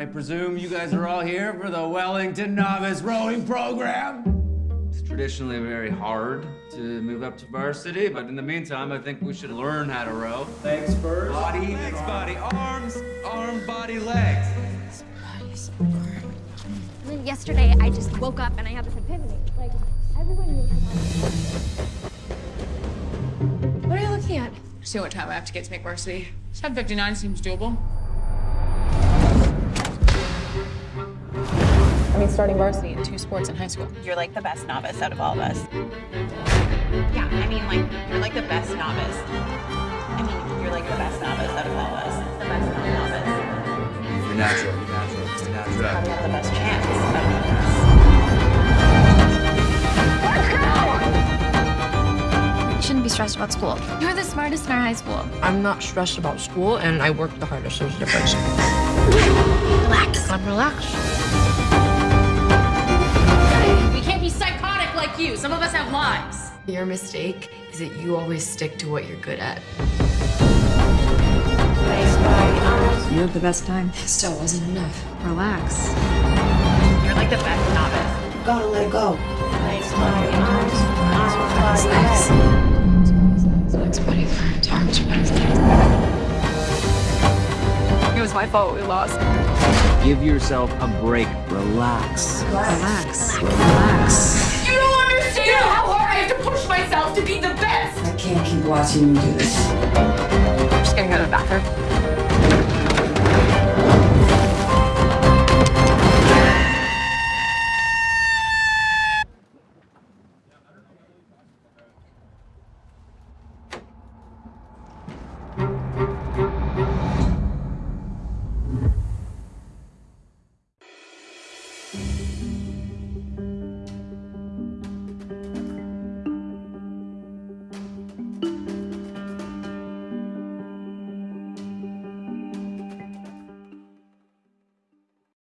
I presume you guys are all here for the Wellington Novice Rowing Program? It's traditionally very hard to move up to varsity, but in the meantime, I think we should learn how to row. Legs first. Body, legs, body, arms, arm, body, legs. And then yesterday, I just woke up and I had this epiphany. Like, everyone knows about What are you looking at? See what time I have to get to make varsity. 7.59 seems doable. I starting varsity in two sports in high school. You're like the best novice out of all of us. Yeah, I mean, like, you're like the best novice. I mean, you're like the best novice out of all of us. The best novice. You're natural, you're natural, you're natural. Probably have the best chance out of all of us. You shouldn't be stressed about school. You're the smartest in our high school. I'm not stressed about school, and I work the hardest. There's a difference. Relax. I'm relaxed. Psychotic you. Some of us have lives. Your mistake is that you always stick to what you're good at. You had the best time. Still wasn't enough. Relax. You're like the best novice. You Gotta let it go. Legs, body, arms, arms, body, legs. Legs, body, arms, arms, body, legs. It was my fault we lost. Give yourself a break. Relax. Relax. Relax. You don't understand how hard I have to push myself to be the best. I can't keep watching you do this. I'm just gonna go to the bathroom.